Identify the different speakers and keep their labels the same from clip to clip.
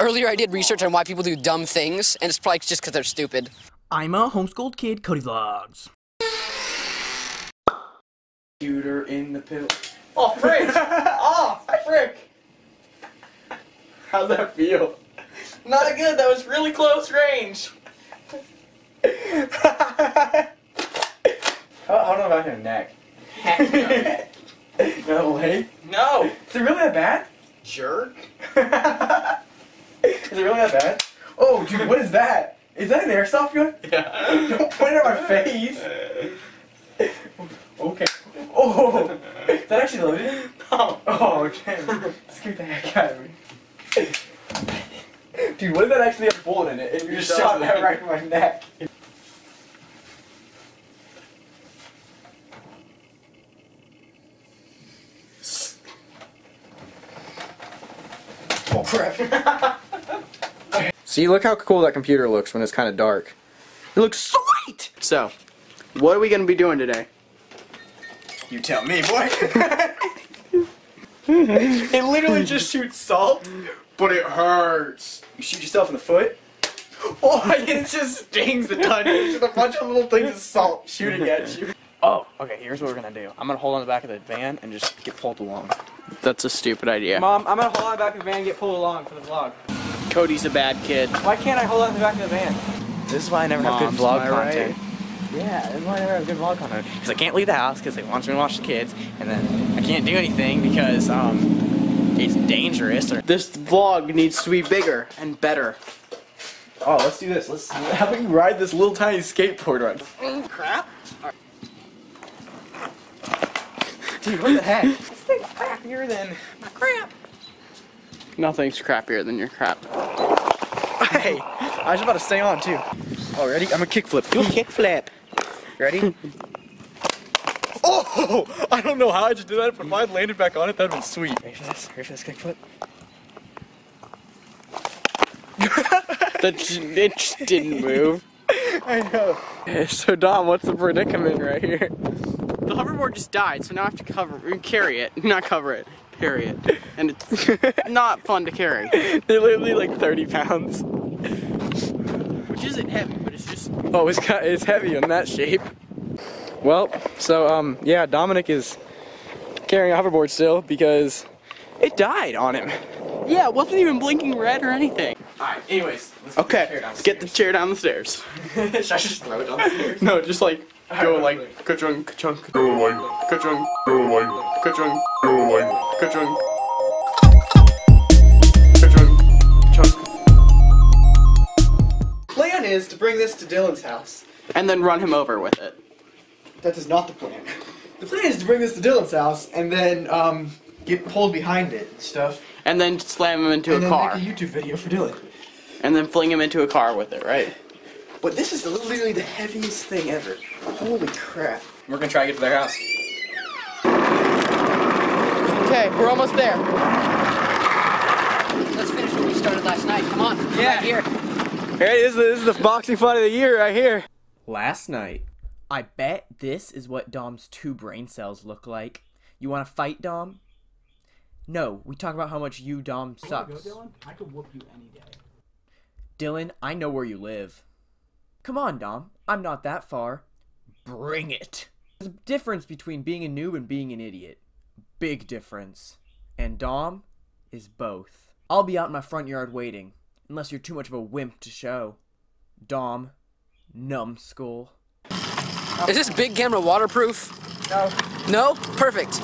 Speaker 1: Earlier, I did research on why people do dumb things, and it's probably just because they're stupid.
Speaker 2: I'm a homeschooled kid, Cody Vlogs.
Speaker 3: Computer in the pill.
Speaker 4: Oh, frick! oh, frick!
Speaker 3: How's that feel?
Speaker 4: Not good, that was really close range.
Speaker 3: How, how do I back in the neck? no way.
Speaker 4: No!
Speaker 3: Is it really that bad?
Speaker 4: Jerk.
Speaker 3: Is it really that bad? Oh, dude, what is that? Is that an airsoft gun?
Speaker 4: Yeah.
Speaker 3: Don't point it at my face. Okay. Oh, is that actually loaded?
Speaker 4: No.
Speaker 3: Oh, okay. Scared the heck out of me. Dude, what if that actually had a bullet in it and you just shot that right in my neck? Oh crap.
Speaker 5: See, look how cool that computer looks when it's kind of dark. It looks sweet!
Speaker 6: So, what are we going to be doing today?
Speaker 3: You tell me, boy. it literally just shoots salt, but it hurts. You shoot yourself in the foot. Oh, it just stings a ton. It's just a bunch of little things of salt shooting at you.
Speaker 5: Oh, okay, here's what we're gonna do. I'm gonna hold on the back of the van and just get pulled along.
Speaker 6: That's a stupid idea.
Speaker 5: Mom, I'm gonna hold on the back of the van and get pulled along for the vlog.
Speaker 6: Cody's a bad kid.
Speaker 5: Why can't I hold on the back of the van? This is why I never have good vlog
Speaker 6: am I right?
Speaker 5: content. Yeah, this is why I never have good vlog content. Because I can't leave the house because they want me to watch the kids, and then I can't do anything because um, it's dangerous. Or
Speaker 6: This vlog needs to be bigger and better.
Speaker 3: Oh, let's do this. Let's. How about you ride this little tiny skateboard ride?
Speaker 6: Crap.
Speaker 5: dude, what the heck? this thing's crappier than my crap.
Speaker 6: Nothing's crappier than your crap.
Speaker 5: Hey, I was about to stay on too. Oh, ready? I'm a kickflip. Do a kickflip. Ready?
Speaker 3: Oh! I don't know how I just did that, but if I had landed back on it, that'd been sweet.
Speaker 5: Ready for this? Ready for this kickflip?
Speaker 6: That j- it just didn't move.
Speaker 3: I know.
Speaker 6: Okay, so Dom, what's the predicament right here? The hoverboard just died, so now I have to cover, carry it, not cover it. Period. And it's not fun to carry.
Speaker 5: They're literally like 30 pounds.
Speaker 6: Which isn't heavy, but it's just
Speaker 5: Oh, it's kind it's heavy in that shape. Well, so um, yeah, Dominic is carrying a hoverboard still because it died on him.
Speaker 6: Yeah, it wasn't even blinking red or anything.
Speaker 5: Alright, anyways. Let's
Speaker 6: Okay, get the chair down the stairs.
Speaker 5: Should I just throw it downstairs?
Speaker 6: No, just like go like ka-chunk, ka-chunk,
Speaker 7: Go away.
Speaker 6: ka-chunk,
Speaker 7: Go away.
Speaker 6: ka-chunk,
Speaker 7: Go away.
Speaker 6: Ka-chunk, ka-chunk, chunk,
Speaker 3: Plan is to bring this to Dylan's house.
Speaker 6: and then run him over with it.
Speaker 3: That is not the plan. The plan is to bring this to Dylan's house and then um, get pulled behind it and stuff.
Speaker 6: And then slam him into
Speaker 3: and
Speaker 6: a
Speaker 3: then
Speaker 6: car.
Speaker 3: make a YouTube video for Dylan.
Speaker 6: And then fling him into a car with it, right?
Speaker 3: But this is literally the heaviest thing ever. Holy crap.
Speaker 5: We're gonna try to get to their house.
Speaker 6: Okay, we're almost there.
Speaker 1: Let's finish what we started last night. Come on. Come
Speaker 5: Yeah.
Speaker 1: back here.
Speaker 5: Hey, this is, this is the boxing fight of the year right here.
Speaker 2: Last night, I bet this is what Dom's two brain cells look like. You want to fight, Dom? No, we talk about how much you, Dom, sucks. Go, Dylan?
Speaker 4: I could whoop you any day.
Speaker 2: Dylan, I know where you live. Come on, Dom. I'm not that far. Bring it. There's a difference between being a noob and being an idiot. Big difference. And Dom is both. I'll be out in my front yard waiting, unless you're too much of a wimp to show. Dom, numbskull.
Speaker 1: Is this big camera waterproof? No. No? Perfect.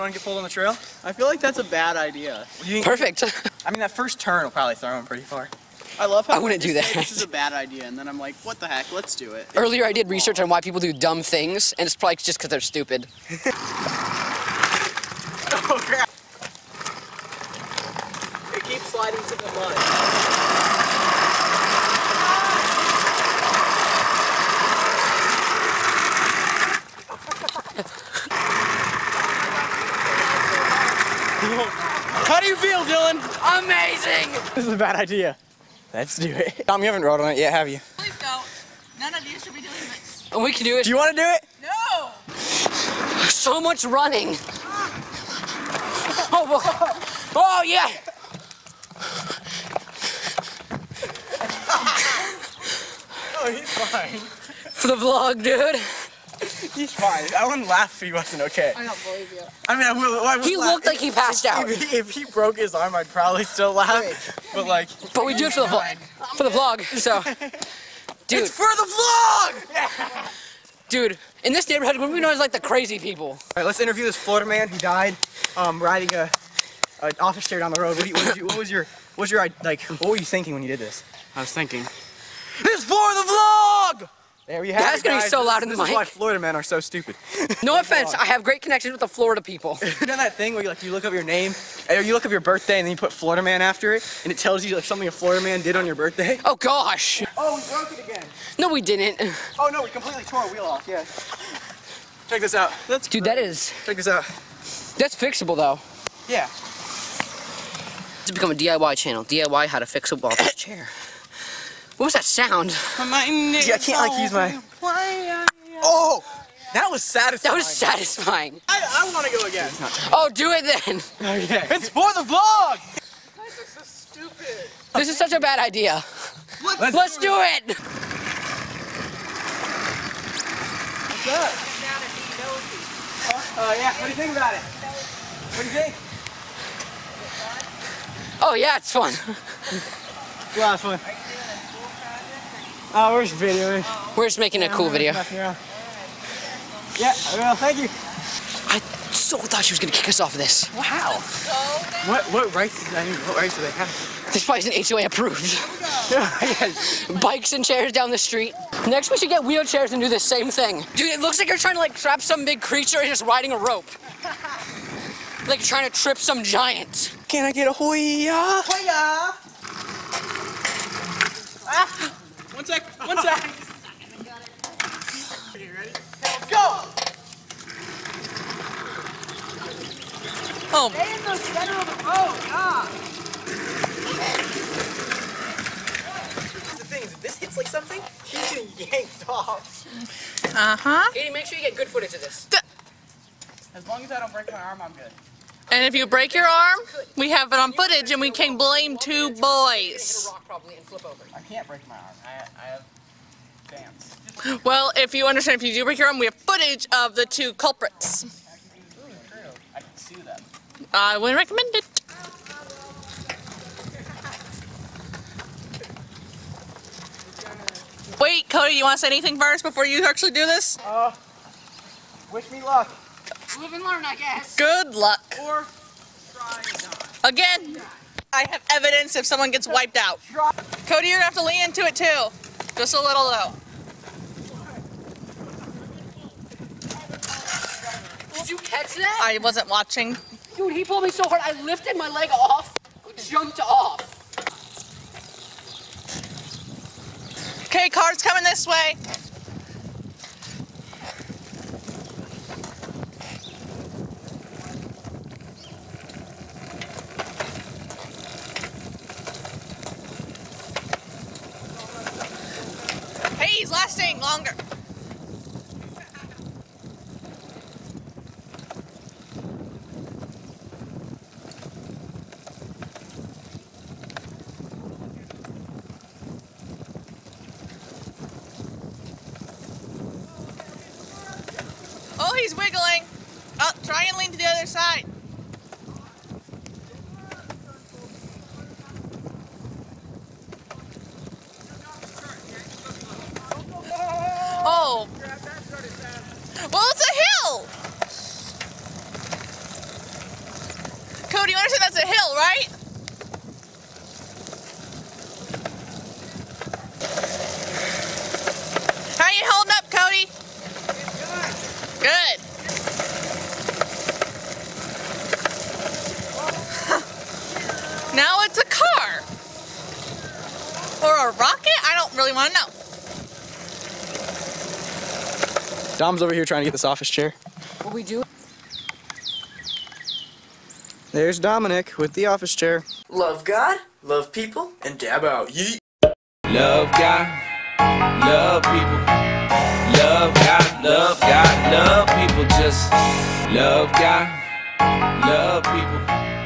Speaker 5: You wanna get pulled on the trail?
Speaker 6: I feel like that's a bad idea.
Speaker 1: Perfect.
Speaker 5: I mean, that first turn will probably throw him pretty far.
Speaker 6: I love how
Speaker 1: I wouldn't do
Speaker 6: just say
Speaker 1: that.
Speaker 6: This is a bad idea, and then I'm like, what the heck? Let's do it.
Speaker 1: Earlier, I did research on why people do dumb things, and it's probably just because they're stupid.
Speaker 6: Oh crap! It keeps sliding to the mud. How do you feel, Dylan?
Speaker 1: Amazing!
Speaker 5: This is a bad idea. Let's do it. Tom, you haven't rode on it yet, have you?
Speaker 7: Please don't. None of you should be doing this.
Speaker 1: And we can do it.
Speaker 5: Do you want to do it?
Speaker 7: No!
Speaker 1: So much running. Oh, whoa. oh yeah.
Speaker 5: Oh, he's fine.
Speaker 1: For the vlog, dude.
Speaker 5: He's fine. I wouldn't laugh if he wasn't okay.
Speaker 7: I don't believe you.
Speaker 5: I mean, I will. I would
Speaker 1: He
Speaker 5: laugh.
Speaker 1: looked like he passed out.
Speaker 5: If he, if he broke his arm, I'd probably still laugh. But like,
Speaker 1: But we do it for the vlog. For the vlog. So, dude,
Speaker 5: it's for the vlog.
Speaker 1: dude, in this neighborhood, we be known as like the crazy people.
Speaker 5: All right, let's interview this Florida man who died um, riding a an office chair down the road. What, you, what, you, what was your what was your like? What were you thinking when you did this?
Speaker 6: I was thinking.
Speaker 5: It's for the vlog. There you have
Speaker 1: That's
Speaker 5: it,
Speaker 1: gonna be so loud in the
Speaker 5: this is why Florida men are so stupid.
Speaker 1: No offense, I have great connections with the Florida people.
Speaker 5: you done that thing where you like you look up your name, or you look up your birthday, and then you put Florida man after it, and it tells you like something a Florida man did on your birthday?
Speaker 1: Oh gosh.
Speaker 5: Oh, we broke it again.
Speaker 1: No, we didn't.
Speaker 5: Oh no, we completely tore our wheel off. Yeah. Check this out. Let's
Speaker 1: Dude, that is
Speaker 5: check this out.
Speaker 1: that's fixable though.
Speaker 5: Yeah.
Speaker 1: To become a DIY channel, DIY how to fix a office chair. What was that sound?
Speaker 5: Yeah, I can't like use my. Oh, that was satisfying.
Speaker 1: That was satisfying.
Speaker 5: I, I want to go again.
Speaker 1: Oh, do it then.
Speaker 5: Okay. It's for the vlog. Guys are so stupid.
Speaker 1: This is such a bad idea.
Speaker 5: Let's,
Speaker 1: Let's do it.
Speaker 5: Uh, yeah. What do you think about it? What do you think?
Speaker 1: Oh yeah, it's fun.
Speaker 5: Last one. Oh, we're just videoing.
Speaker 1: We're just making a cool video.
Speaker 5: Messing around. Yeah, well, thank you.
Speaker 1: I so thought she was gonna kick us off of this.
Speaker 5: Wow. What what rights? I mean, what rights do they have?
Speaker 1: This place isn't HOA approved.
Speaker 5: yes.
Speaker 1: Bikes and chairs down the street. Next, we should get wheelchairs and do the same thing. Dude, it looks like you're trying to like trap some big creature and just riding a rope. like you're trying to trip some giant.
Speaker 5: Can I get a hoya? Hoya. Ah.
Speaker 6: One sec. One sec. Here, ready? Go!
Speaker 7: Oh, Stay in
Speaker 5: The thing is, if this hits like something, he's getting yanked off.
Speaker 7: uh-huh.
Speaker 1: Katie, make sure you get good footage of this.
Speaker 6: As long as I don't break my arm, I'm good.
Speaker 7: And if you break your arm, we have it on footage and we can blame two boys.
Speaker 6: I can't break my arm. I, have dance.
Speaker 7: Well, if you understand, if you do break your arm, we have footage of the two culprits.
Speaker 6: I can sue them.
Speaker 7: I would recommend it. Wait, Cody, you want to say anything first before you actually do this?
Speaker 5: Uh, wish me luck.
Speaker 1: Live and learn, I guess.
Speaker 7: Good luck.
Speaker 6: Or try not.
Speaker 7: Again, I have evidence if someone gets wiped out. Cody, you're gonna have to lean into it too. Just a little though.
Speaker 1: Did you catch that?
Speaker 7: I wasn't watching.
Speaker 1: Dude, he pulled me so hard, I lifted my leg off, jumped off.
Speaker 7: Okay, car's coming this way. Hey, he's longer. Oh, he's wiggling. Oh, try and lean to the other side. Oh. Well, it's a hill. Cody, you understand that's a hill, right? How you holding up, Cody? Good. now it's a car. Or a rocket? I don't really want to know.
Speaker 5: Dom's over here trying to get this office chair.
Speaker 1: What we do?
Speaker 5: There's Dominic with the office chair.
Speaker 8: Love God, love people, and dab out. Yeet. Love God, love people. Love God, love God, love people. Just love God, love people.